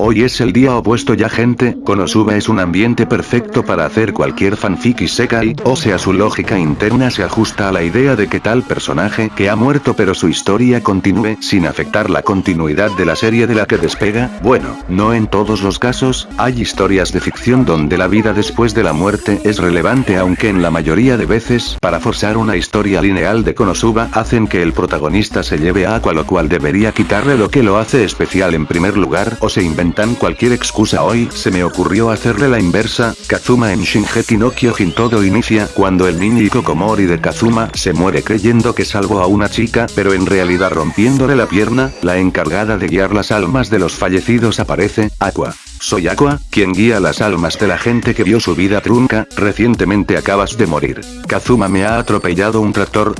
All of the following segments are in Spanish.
Hoy es el día opuesto ya gente, Konosuba es un ambiente perfecto para hacer cualquier fanfic y sekai, o sea su lógica interna se ajusta a la idea de que tal personaje que ha muerto pero su historia continúe sin afectar la continuidad de la serie de la que despega, bueno, no en todos los casos, hay historias de ficción donde la vida después de la muerte es relevante aunque en la mayoría de veces, para forzar una historia lineal de Konosuba hacen que el protagonista se lleve a Aqua lo cual debería quitarle lo que lo hace especial en primer lugar o se inventa cualquier excusa hoy, se me ocurrió hacerle la inversa, Kazuma en Shinjeki no Kyojin todo inicia cuando el niño Kokomori de Kazuma se muere creyendo que salvó a una chica pero en realidad rompiéndole la pierna, la encargada de guiar las almas de los fallecidos aparece, Aqua. Soy Aqua, quien guía las almas de la gente que vio su vida trunca, recientemente acabas de morir. Kazuma me ha atropellado un tractor,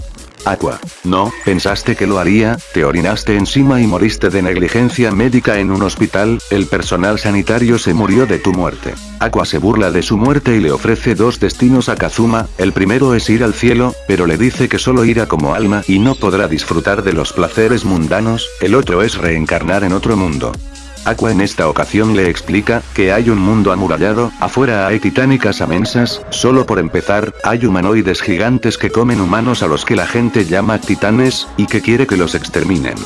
Aqua. No, pensaste que lo haría, te orinaste encima y moriste de negligencia médica en un hospital, el personal sanitario se murió de tu muerte. Aqua se burla de su muerte y le ofrece dos destinos a Kazuma, el primero es ir al cielo, pero le dice que solo irá como alma y no podrá disfrutar de los placeres mundanos, el otro es reencarnar en otro mundo. Aqua en esta ocasión le explica, que hay un mundo amurallado, afuera hay titánicas amensas, solo por empezar, hay humanoides gigantes que comen humanos a los que la gente llama titanes, y que quiere que los exterminen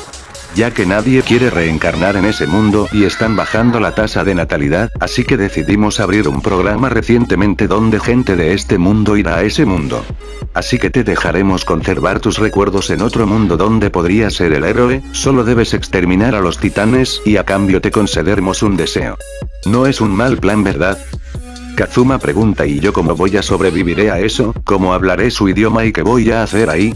ya que nadie quiere reencarnar en ese mundo y están bajando la tasa de natalidad, así que decidimos abrir un programa recientemente donde gente de este mundo irá a ese mundo. Así que te dejaremos conservar tus recuerdos en otro mundo donde podrías ser el héroe, solo debes exterminar a los titanes y a cambio te concederemos un deseo. No es un mal plan verdad, Kazuma pregunta y yo cómo voy a sobrevivir a eso, cómo hablaré su idioma y qué voy a hacer ahí.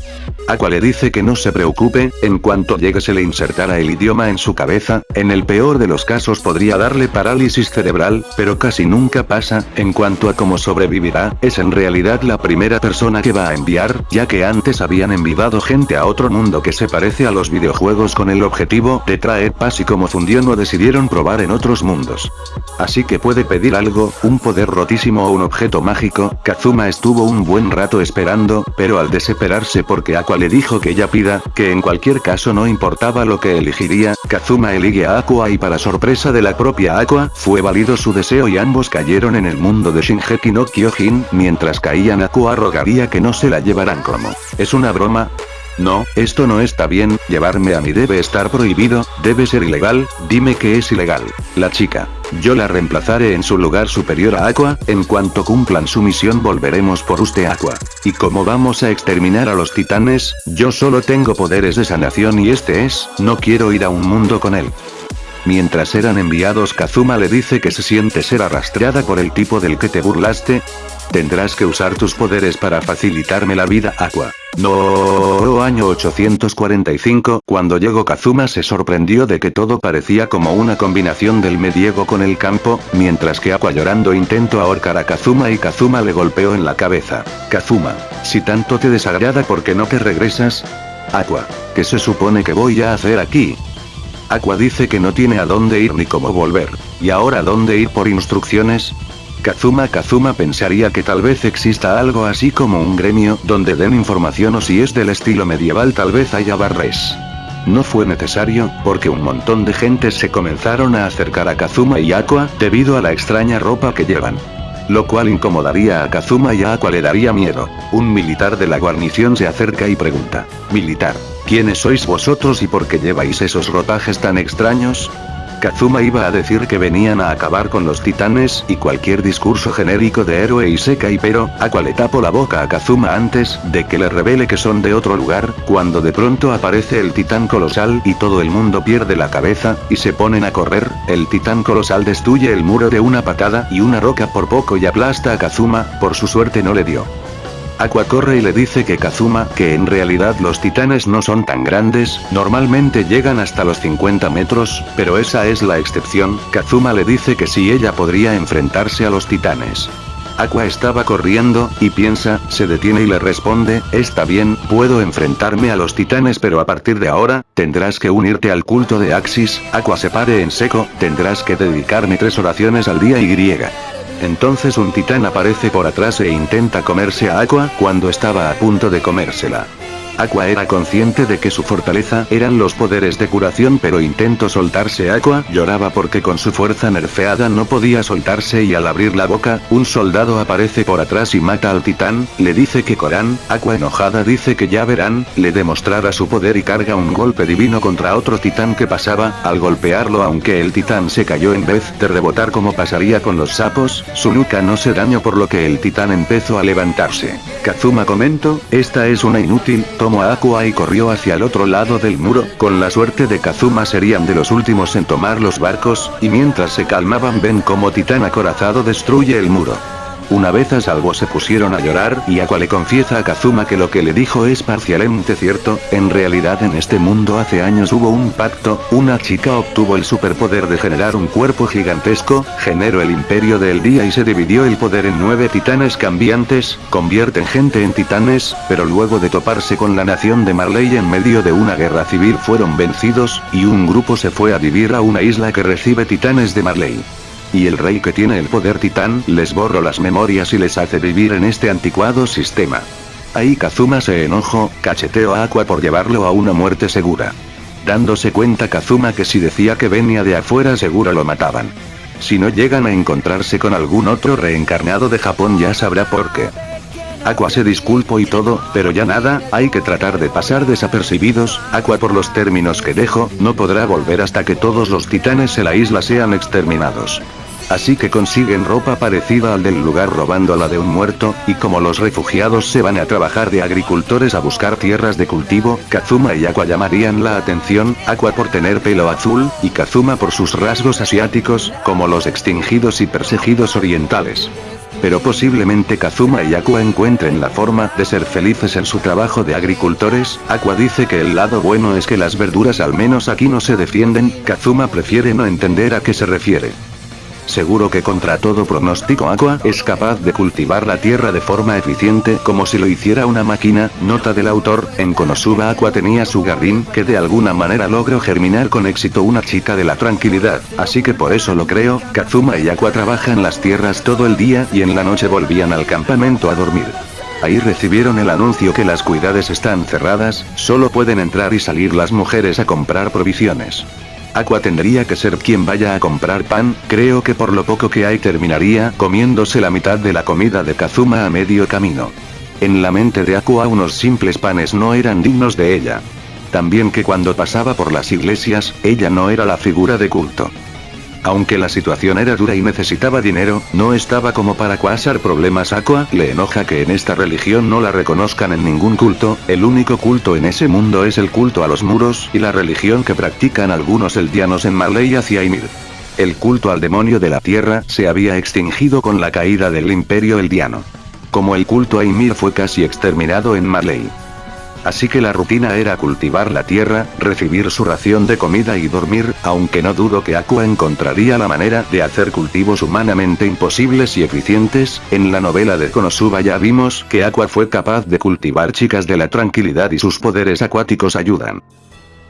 Aqua le dice que no se preocupe, en cuanto llegue se le insertará el idioma en su cabeza, en el peor de los casos podría darle parálisis cerebral, pero casi nunca pasa, en cuanto a cómo sobrevivirá, es en realidad la primera persona que va a enviar, ya que antes habían enviado gente a otro mundo que se parece a los videojuegos con el objetivo de traer paz y como fundió no decidieron probar en otros mundos. Así que puede pedir algo, un poder rotísimo o un objeto mágico, Kazuma estuvo un buen rato esperando, pero al desesperarse porque Aqua le dijo que ella pida, que en cualquier caso no importaba lo que elegiría, Kazuma elige a Aqua y para sorpresa de la propia Aqua, fue válido su deseo y ambos cayeron en el mundo de Shinjeki no Kyojin, mientras caían Aqua rogaría que no se la llevaran como. ¿Es una broma? No, esto no está bien, llevarme a mí debe estar prohibido, debe ser ilegal, dime que es ilegal. La chica. Yo la reemplazaré en su lugar superior a Aqua, en cuanto cumplan su misión volveremos por usted Aqua. Y como vamos a exterminar a los titanes, yo solo tengo poderes de sanación y este es, no quiero ir a un mundo con él. Mientras eran enviados Kazuma le dice que se siente ser arrastrada por el tipo del que te burlaste. Tendrás que usar tus poderes para facilitarme la vida Aqua. No, año 845, cuando llegó Kazuma se sorprendió de que todo parecía como una combinación del medievo con el campo, mientras que Aqua llorando intentó ahorcar a Kazuma y Kazuma le golpeó en la cabeza. Kazuma, si tanto te desagrada ¿por qué no te regresas? Aqua, ¿qué se supone que voy a hacer aquí? Aqua dice que no tiene a dónde ir ni cómo volver. ¿Y ahora dónde ir por instrucciones? Kazuma Kazuma pensaría que tal vez exista algo así como un gremio donde den información o si es del estilo medieval tal vez haya barres. No fue necesario, porque un montón de gente se comenzaron a acercar a Kazuma y Aqua, debido a la extraña ropa que llevan. Lo cual incomodaría a Kazuma y Aqua le daría miedo. Un militar de la guarnición se acerca y pregunta. Militar, ¿quiénes sois vosotros y por qué lleváis esos ropajes tan extraños? Kazuma iba a decir que venían a acabar con los titanes y cualquier discurso genérico de héroe y seca y pero, Aqua le tapó la boca a Kazuma antes de que le revele que son de otro lugar, cuando de pronto aparece el titán colosal y todo el mundo pierde la cabeza, y se ponen a correr, el titán colosal destruye el muro de una patada y una roca por poco y aplasta a Kazuma, por su suerte no le dio. Aqua corre y le dice que Kazuma, que en realidad los titanes no son tan grandes, normalmente llegan hasta los 50 metros, pero esa es la excepción, Kazuma le dice que si ella podría enfrentarse a los titanes. Aqua estaba corriendo, y piensa, se detiene y le responde, está bien, puedo enfrentarme a los titanes pero a partir de ahora, tendrás que unirte al culto de Axis, Aqua se pare en seco, tendrás que dedicarme tres oraciones al día y griega. Entonces un titán aparece por atrás e intenta comerse a Aqua cuando estaba a punto de comérsela. Aqua era consciente de que su fortaleza eran los poderes de curación pero intentó soltarse. Aqua, lloraba porque con su fuerza nerfeada no podía soltarse y al abrir la boca, un soldado aparece por atrás y mata al titán, le dice que Corán, Aqua enojada dice que ya verán, le demostrará su poder y carga un golpe divino contra otro titán que pasaba, al golpearlo aunque el titán se cayó en vez de rebotar como pasaría con los sapos, su nuca no se dañó por lo que el titán empezó a levantarse. Kazuma comentó, esta es una inútil, tomó a Aqua y corrió hacia el otro lado del muro, con la suerte de Kazuma serían de los últimos en tomar los barcos, y mientras se calmaban ven como titán acorazado destruye el muro. Una vez a salvo se pusieron a llorar y Aqua le confiesa a Kazuma que lo que le dijo es parcialmente cierto, en realidad en este mundo hace años hubo un pacto, una chica obtuvo el superpoder de generar un cuerpo gigantesco, generó el imperio del día y se dividió el poder en nueve titanes cambiantes, convierten gente en titanes, pero luego de toparse con la nación de Marley en medio de una guerra civil fueron vencidos, y un grupo se fue a vivir a una isla que recibe titanes de Marley. Y el rey que tiene el poder titán les borró las memorias y les hace vivir en este anticuado sistema. Ahí Kazuma se enojó, cacheteó a Aqua por llevarlo a una muerte segura. Dándose cuenta Kazuma que si decía que venía de afuera seguro lo mataban. Si no llegan a encontrarse con algún otro reencarnado de Japón ya sabrá por qué. Aqua se disculpo y todo, pero ya nada, hay que tratar de pasar desapercibidos, Aqua por los términos que dejo, no podrá volver hasta que todos los titanes en la isla sean exterminados. Así que consiguen ropa parecida al del lugar robando la de un muerto, y como los refugiados se van a trabajar de agricultores a buscar tierras de cultivo, Kazuma y Aqua llamarían la atención, Aqua por tener pelo azul, y Kazuma por sus rasgos asiáticos, como los extinguidos y perseguidos orientales. Pero posiblemente Kazuma y Aqua encuentren la forma de ser felices en su trabajo de agricultores, Aqua dice que el lado bueno es que las verduras al menos aquí no se defienden, Kazuma prefiere no entender a qué se refiere. Seguro que contra todo pronóstico Aqua es capaz de cultivar la tierra de forma eficiente como si lo hiciera una máquina, nota del autor, en Konosuba Aqua tenía su jardín que de alguna manera logró germinar con éxito una chica de la tranquilidad, así que por eso lo creo, Kazuma y Aqua trabajan las tierras todo el día y en la noche volvían al campamento a dormir. Ahí recibieron el anuncio que las cuidades están cerradas, solo pueden entrar y salir las mujeres a comprar provisiones. Aqua tendría que ser quien vaya a comprar pan, creo que por lo poco que hay terminaría comiéndose la mitad de la comida de Kazuma a medio camino. En la mente de Aqua unos simples panes no eran dignos de ella. También que cuando pasaba por las iglesias, ella no era la figura de culto. Aunque la situación era dura y necesitaba dinero, no estaba como para causar problemas Aqua, le enoja que en esta religión no la reconozcan en ningún culto, el único culto en ese mundo es el culto a los muros, y la religión que practican algunos eldianos en Marley hacia Ymir. El culto al demonio de la tierra se había extinguido con la caída del imperio eldiano. Como el culto a Ymir fue casi exterminado en Marley. Así que la rutina era cultivar la tierra, recibir su ración de comida y dormir, aunque no dudo que Aqua encontraría la manera de hacer cultivos humanamente imposibles y eficientes, en la novela de Konosuba ya vimos que Aqua fue capaz de cultivar chicas de la tranquilidad y sus poderes acuáticos ayudan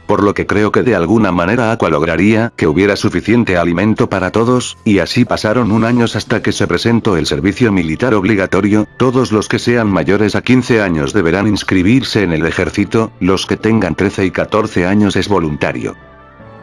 por lo que creo que de alguna manera Aqua lograría que hubiera suficiente alimento para todos, y así pasaron un año hasta que se presentó el servicio militar obligatorio, todos los que sean mayores a 15 años deberán inscribirse en el ejército, los que tengan 13 y 14 años es voluntario.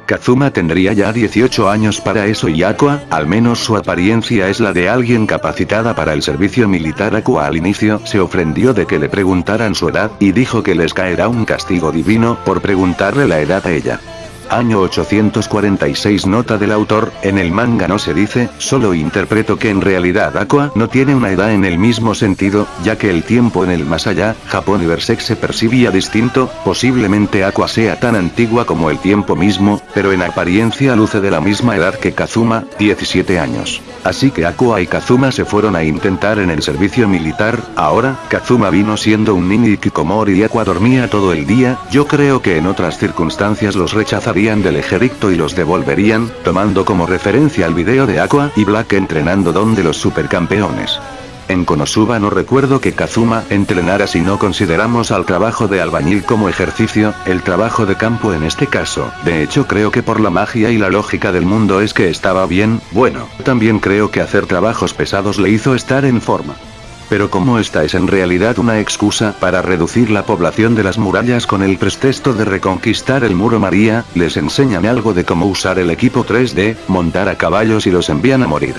Kazuma tendría ya 18 años para eso y Aqua, al menos su apariencia es la de alguien capacitada para el servicio militar Aqua al inicio se ofendió de que le preguntaran su edad, y dijo que les caerá un castigo divino por preguntarle la edad a ella. Año 846 Nota del autor, en el manga no se dice, solo interpreto que en realidad Aqua no tiene una edad en el mismo sentido, ya que el tiempo en el más allá, Japón y Berserk se percibía distinto, posiblemente Aqua sea tan antigua como el tiempo mismo, pero en apariencia luce de la misma edad que Kazuma, 17 años. Así que Aqua y Kazuma se fueron a intentar en el servicio militar, ahora, Kazuma vino siendo un niño y Kikomori y Aqua dormía todo el día, yo creo que en otras circunstancias los del ejército y los devolverían, tomando como referencia el video de Aqua y Black entrenando donde los supercampeones. En Konosuba no recuerdo que Kazuma entrenara si no consideramos al trabajo de albañil como ejercicio, el trabajo de campo en este caso, de hecho creo que por la magia y la lógica del mundo es que estaba bien, bueno, también creo que hacer trabajos pesados le hizo estar en forma. Pero como esta es en realidad una excusa para reducir la población de las murallas con el pretexto de reconquistar el muro María, les enseñan algo de cómo usar el equipo 3D, montar a caballos y los envían a morir.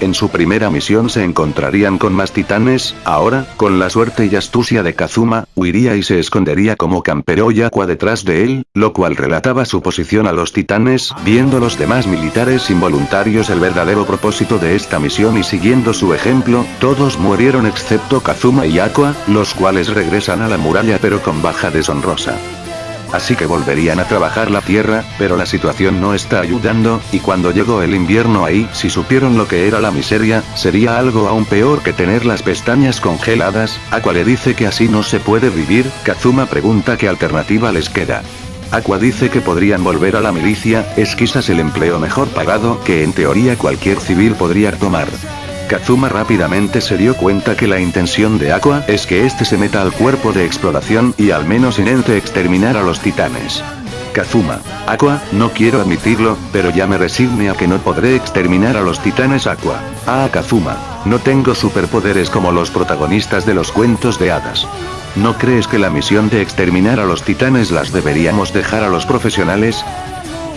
En su primera misión se encontrarían con más titanes, ahora, con la suerte y astucia de Kazuma, huiría y se escondería como Campero y Aqua detrás de él, lo cual relataba su posición a los titanes, viendo los demás militares involuntarios el verdadero propósito de esta misión y siguiendo su ejemplo, todos murieron excepto Kazuma y Aqua, los cuales regresan a la muralla pero con baja deshonrosa así que volverían a trabajar la tierra, pero la situación no está ayudando, y cuando llegó el invierno ahí, si supieron lo que era la miseria, sería algo aún peor que tener las pestañas congeladas, Aqua le dice que así no se puede vivir, Kazuma pregunta qué alternativa les queda. Aqua dice que podrían volver a la milicia, es quizás el empleo mejor pagado que en teoría cualquier civil podría tomar. Kazuma rápidamente se dio cuenta que la intención de Aqua es que este se meta al cuerpo de exploración y al menos intente exterminar a los titanes. Kazuma. Aqua, no quiero admitirlo, pero ya me resigne a que no podré exterminar a los titanes Aqua. Ah Kazuma. No tengo superpoderes como los protagonistas de los cuentos de hadas. ¿No crees que la misión de exterminar a los titanes las deberíamos dejar a los profesionales?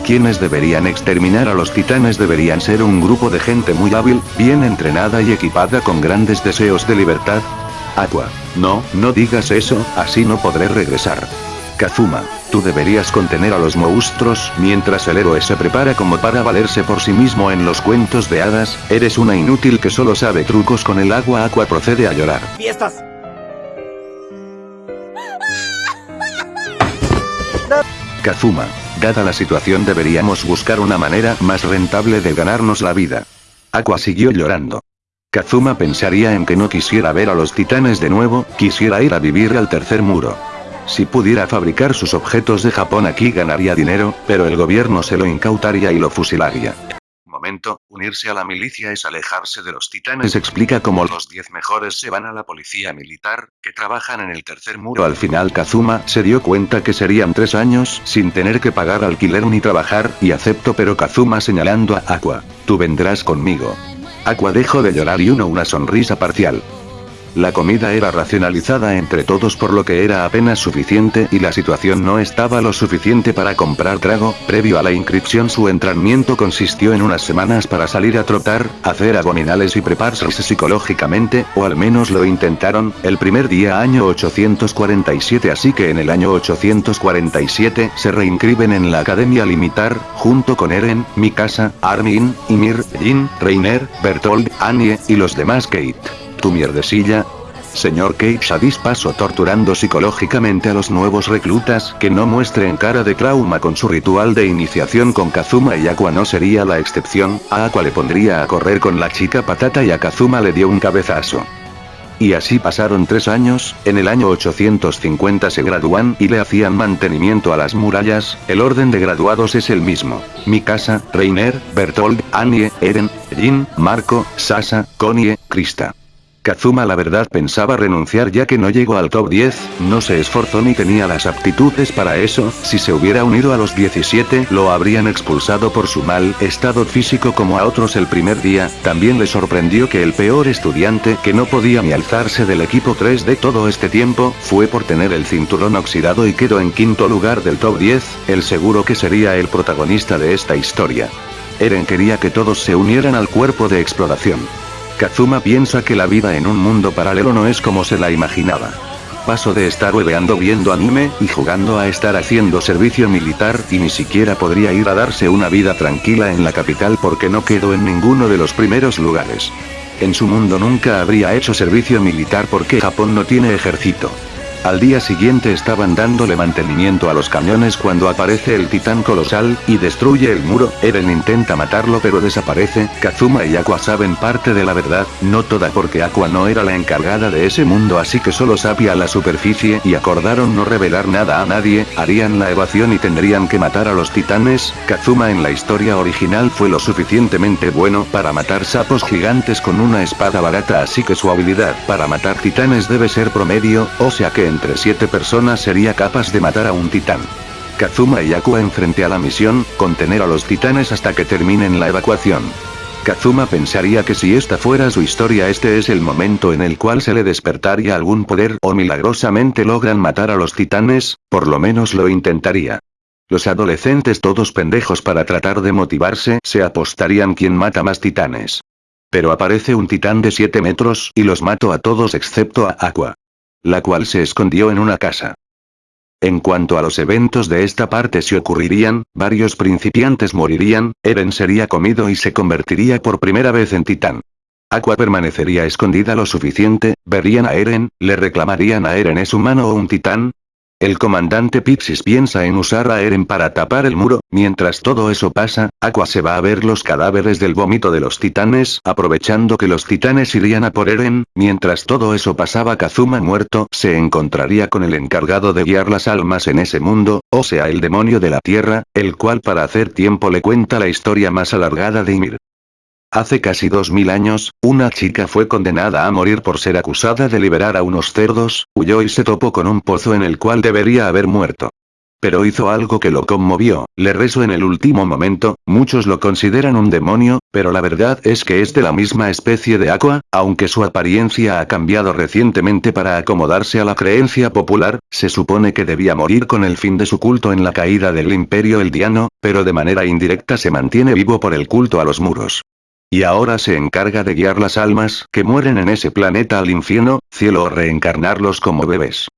Quienes deberían exterminar a los titanes deberían ser un grupo de gente muy hábil, bien entrenada y equipada con grandes deseos de libertad. Aqua. No, no digas eso, así no podré regresar. Kazuma, tú deberías contener a los monstruos mientras el héroe se prepara como para valerse por sí mismo en los cuentos de hadas, eres una inútil que solo sabe trucos con el agua Aqua procede a llorar. ¡Fiestas! Kazuma, Dada la situación deberíamos buscar una manera más rentable de ganarnos la vida. Aqua siguió llorando. Kazuma pensaría en que no quisiera ver a los titanes de nuevo, quisiera ir a vivir al tercer muro. Si pudiera fabricar sus objetos de Japón aquí ganaría dinero, pero el gobierno se lo incautaría y lo fusilaría momento, unirse a la milicia es alejarse de los titanes explica cómo los 10 mejores se van a la policía militar, que trabajan en el tercer muro al final Kazuma se dio cuenta que serían tres años sin tener que pagar alquiler ni trabajar, y acepto pero Kazuma señalando a Aqua, tú vendrás conmigo. Aqua dejó de llorar y uno una sonrisa parcial. La comida era racionalizada entre todos por lo que era apenas suficiente y la situación no estaba lo suficiente para comprar trago, previo a la inscripción su entrenamiento consistió en unas semanas para salir a trotar, hacer abdominales y prepararse psicológicamente, o al menos lo intentaron, el primer día año 847 así que en el año 847 se reinscriben en la Academia Limitar, junto con Eren, Mikasa, Armin, Ymir, Jin, Reiner, Bertold, Anye, y los demás Kate tu mierdecilla. Señor Kate Shadis paso torturando psicológicamente a los nuevos reclutas que no muestren cara de trauma con su ritual de iniciación con Kazuma y Aqua no sería la excepción, a Aqua le pondría a correr con la chica patata y a Kazuma le dio un cabezazo. Y así pasaron tres años, en el año 850 se gradúan y le hacían mantenimiento a las murallas, el orden de graduados es el mismo. Mikasa, Reiner, Bertold, Anye, Eren, Jin, Marco, Sasa, Konie, Krista. Kazuma la verdad pensaba renunciar ya que no llegó al top 10, no se esforzó ni tenía las aptitudes para eso, si se hubiera unido a los 17 lo habrían expulsado por su mal estado físico como a otros el primer día, también le sorprendió que el peor estudiante que no podía ni alzarse del equipo 3 de todo este tiempo, fue por tener el cinturón oxidado y quedó en quinto lugar del top 10, el seguro que sería el protagonista de esta historia. Eren quería que todos se unieran al cuerpo de exploración. Kazuma piensa que la vida en un mundo paralelo no es como se la imaginaba. Paso de estar hueveando viendo anime y jugando a estar haciendo servicio militar y ni siquiera podría ir a darse una vida tranquila en la capital porque no quedó en ninguno de los primeros lugares. En su mundo nunca habría hecho servicio militar porque Japón no tiene ejército. Al día siguiente estaban dándole mantenimiento a los cañones cuando aparece el titán colosal, y destruye el muro, Eren intenta matarlo pero desaparece, Kazuma y Aqua saben parte de la verdad, no toda porque Aqua no era la encargada de ese mundo así que solo sabía la superficie y acordaron no revelar nada a nadie, harían la evasión y tendrían que matar a los titanes, Kazuma en la historia original fue lo suficientemente bueno para matar sapos gigantes con una espada barata así que su habilidad para matar titanes debe ser promedio, o sea que entre siete personas sería capaz de matar a un titán. Kazuma y Aqua enfrente a la misión, contener a los titanes hasta que terminen la evacuación. Kazuma pensaría que si esta fuera su historia este es el momento en el cual se le despertaría algún poder o milagrosamente logran matar a los titanes, por lo menos lo intentaría. Los adolescentes todos pendejos para tratar de motivarse se apostarían quien mata más titanes. Pero aparece un titán de 7 metros y los mato a todos excepto a Aqua. La cual se escondió en una casa. En cuanto a los eventos de esta parte si ocurrirían, varios principiantes morirían, Eren sería comido y se convertiría por primera vez en titán. Aqua permanecería escondida lo suficiente, verían a Eren, le reclamarían a Eren es humano o un titán, el comandante Pixis piensa en usar a Eren para tapar el muro, mientras todo eso pasa, Aqua se va a ver los cadáveres del vómito de los titanes, aprovechando que los titanes irían a por Eren, mientras todo eso pasaba Kazuma muerto se encontraría con el encargado de guiar las almas en ese mundo, o sea el demonio de la tierra, el cual para hacer tiempo le cuenta la historia más alargada de Ymir. Hace casi dos mil años, una chica fue condenada a morir por ser acusada de liberar a unos cerdos, huyó y se topó con un pozo en el cual debería haber muerto. Pero hizo algo que lo conmovió, le rezó en el último momento, muchos lo consideran un demonio, pero la verdad es que es de la misma especie de Aqua, aunque su apariencia ha cambiado recientemente para acomodarse a la creencia popular, se supone que debía morir con el fin de su culto en la caída del imperio eldiano, pero de manera indirecta se mantiene vivo por el culto a los muros. Y ahora se encarga de guiar las almas que mueren en ese planeta al infierno, cielo o reencarnarlos como bebés.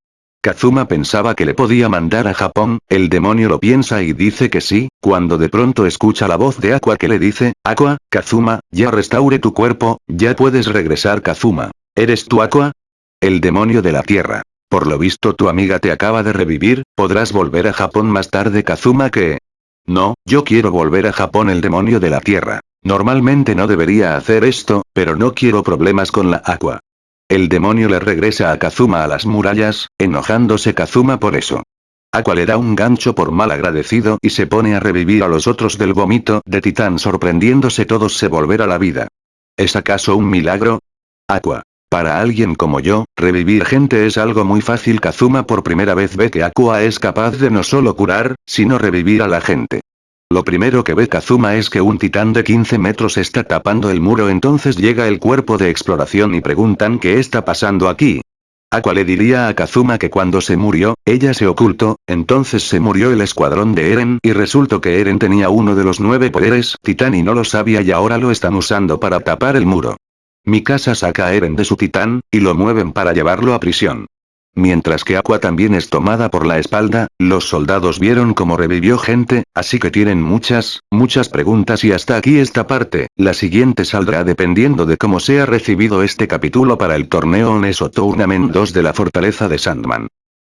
Kazuma pensaba que le podía mandar a Japón, el demonio lo piensa y dice que sí, cuando de pronto escucha la voz de Aqua que le dice, Aqua, Kazuma, ya restaure tu cuerpo, ya puedes regresar Kazuma. ¿Eres tú Aqua? El demonio de la tierra. Por lo visto tu amiga te acaba de revivir, podrás volver a Japón más tarde Kazuma que... No, yo quiero volver a Japón el demonio de la tierra. Normalmente no debería hacer esto, pero no quiero problemas con la agua. El demonio le regresa a Kazuma a las murallas, enojándose Kazuma por eso. Aqua le da un gancho por mal agradecido y se pone a revivir a los otros del vómito de titán sorprendiéndose todos se volver a la vida. ¿Es acaso un milagro? Aqua. Para alguien como yo, revivir gente es algo muy fácil Kazuma por primera vez ve que Aqua es capaz de no solo curar, sino revivir a la gente. Lo primero que ve Kazuma es que un titán de 15 metros está tapando el muro entonces llega el cuerpo de exploración y preguntan qué está pasando aquí. Aqua le diría a Kazuma que cuando se murió, ella se ocultó, entonces se murió el escuadrón de Eren y resultó que Eren tenía uno de los nueve poderes titán y no lo sabía y ahora lo están usando para tapar el muro. Mikasa saca a Eren de su titán, y lo mueven para llevarlo a prisión. Mientras que Aqua también es tomada por la espalda, los soldados vieron cómo revivió gente, así que tienen muchas, muchas preguntas y hasta aquí esta parte, la siguiente saldrá dependiendo de cómo sea recibido este capítulo para el torneo Oneso Tournament 2 de la Fortaleza de Sandman.